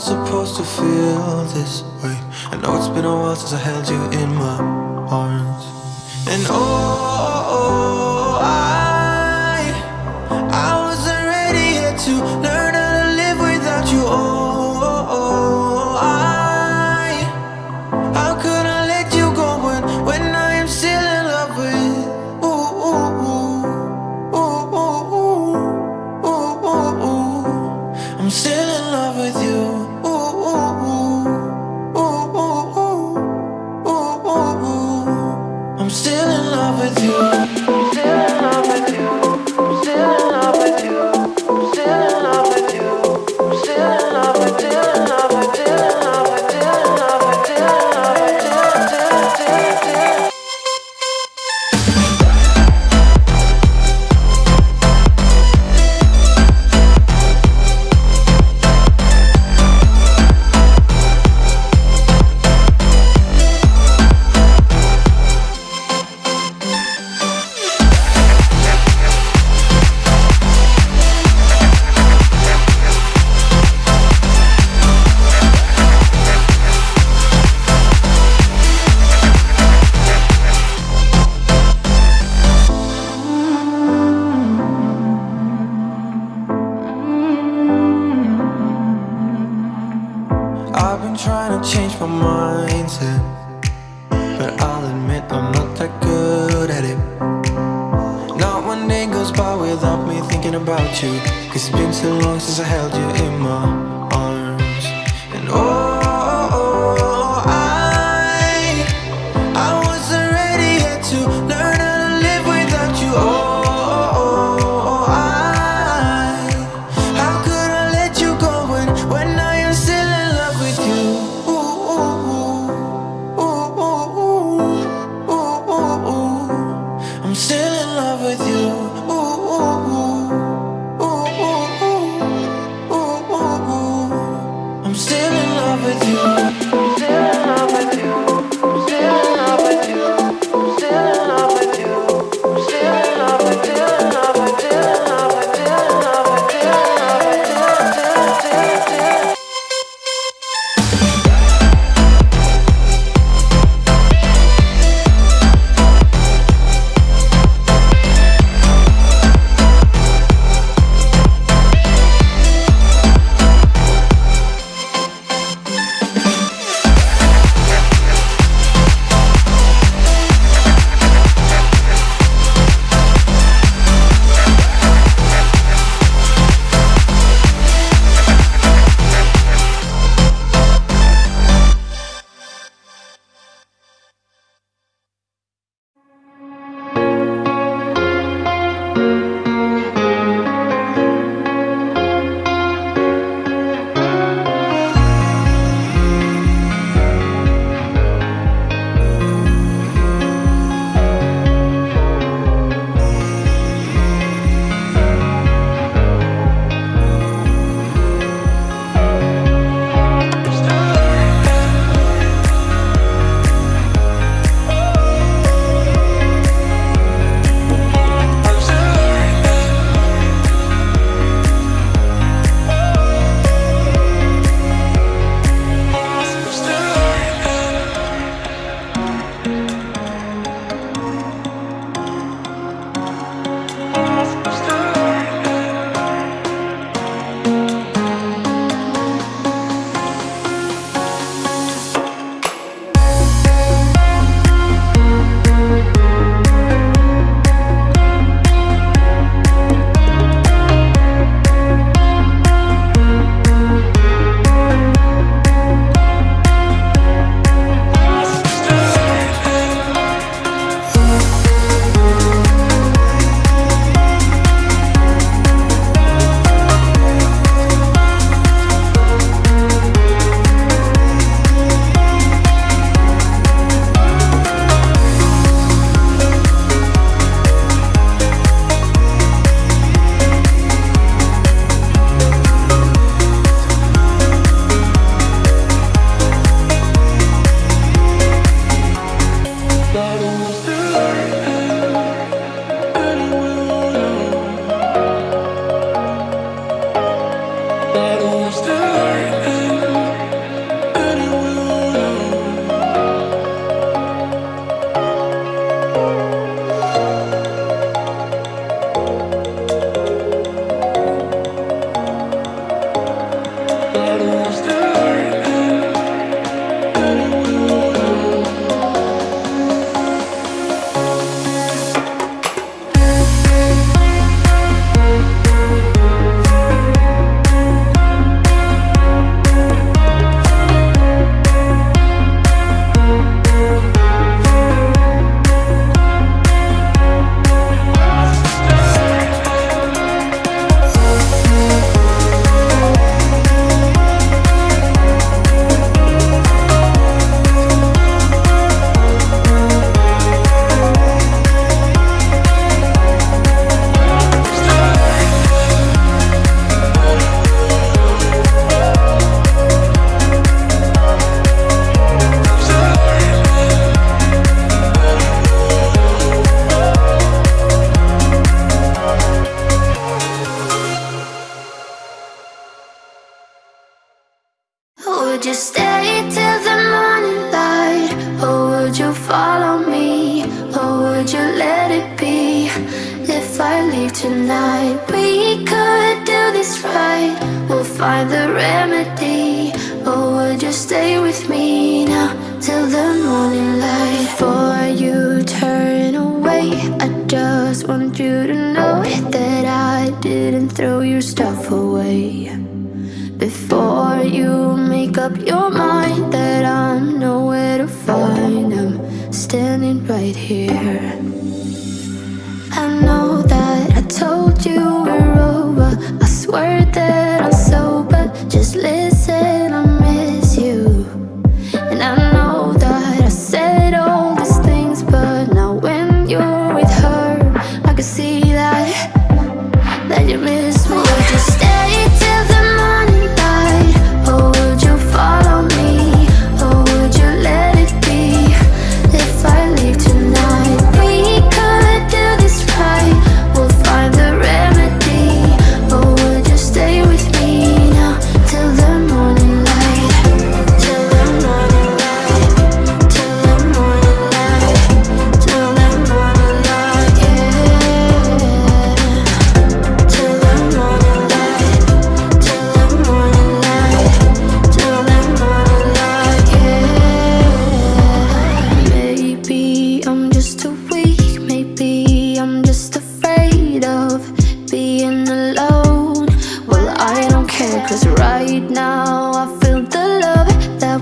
supposed to feel this way. I know it's been a while since I held you in my arms. And oh, I with you thinking about you Cause it's been so long since I held you in my arms And oh, I I wasn't ready yet to learn how to live without you Oh, I How could I let you go when, when I am still in love with you ooh, ooh, ooh, ooh, ooh, ooh, ooh. I'm still in love with you ooh, ooh, ooh. with you. tonight We could do this right. We'll find the remedy Or would you stay with me now Till the morning light? Before you turn away I just want you to know That I didn't throw your stuff away. Before you make up your mind That I'm nowhere to find I'm standing right here told you we're over. I swear that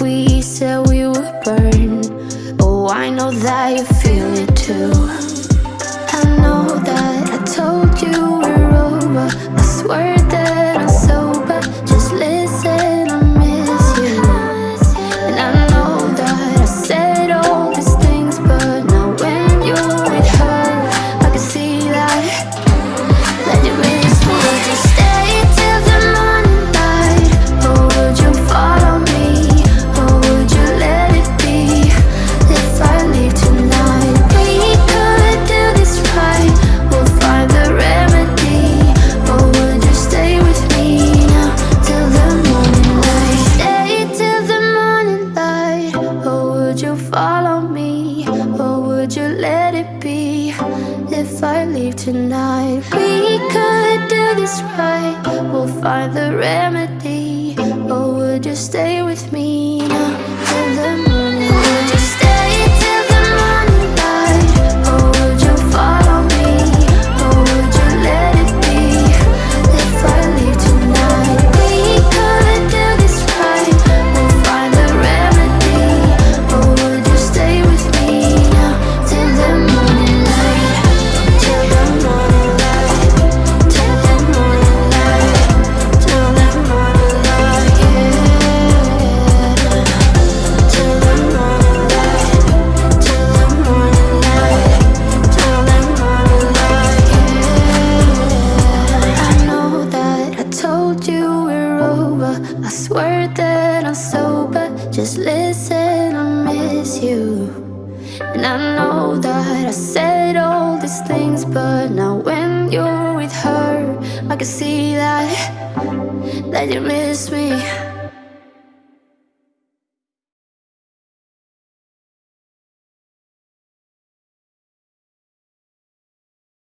we said